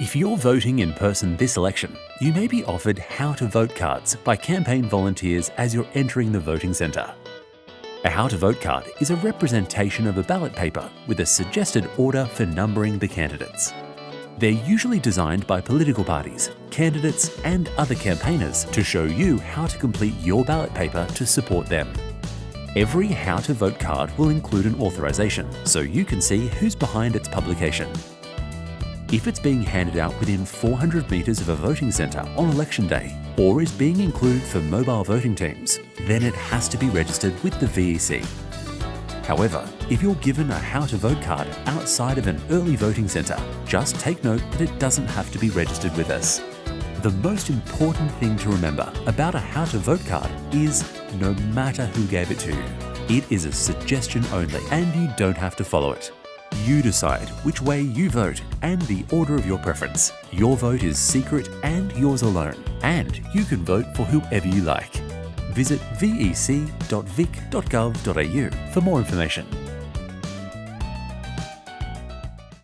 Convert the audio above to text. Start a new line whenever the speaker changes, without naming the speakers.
If you're voting in person this election, you may be offered how to vote cards by campaign volunteers as you're entering the voting centre. A how to vote card is a representation of a ballot paper with a suggested order for numbering the candidates. They're usually designed by political parties, candidates and other campaigners to show you how to complete your ballot paper to support them. Every How to Vote card will include an authorisation, so you can see who's behind its publication. If it's being handed out within 400 metres of a voting centre on election day, or is being included for mobile voting teams, then it has to be registered with the VEC. However, if you're given a How to Vote card outside of an early voting centre, just take note that it doesn't have to be registered with us. The most important thing to remember about a How to Vote card is no matter who gave it to you, it is a suggestion only and you don't have to follow it. You decide which way you vote and the order of your preference. Your vote is secret and yours alone, and you can vote for whoever you like. Visit vec.vic.gov.au for more information.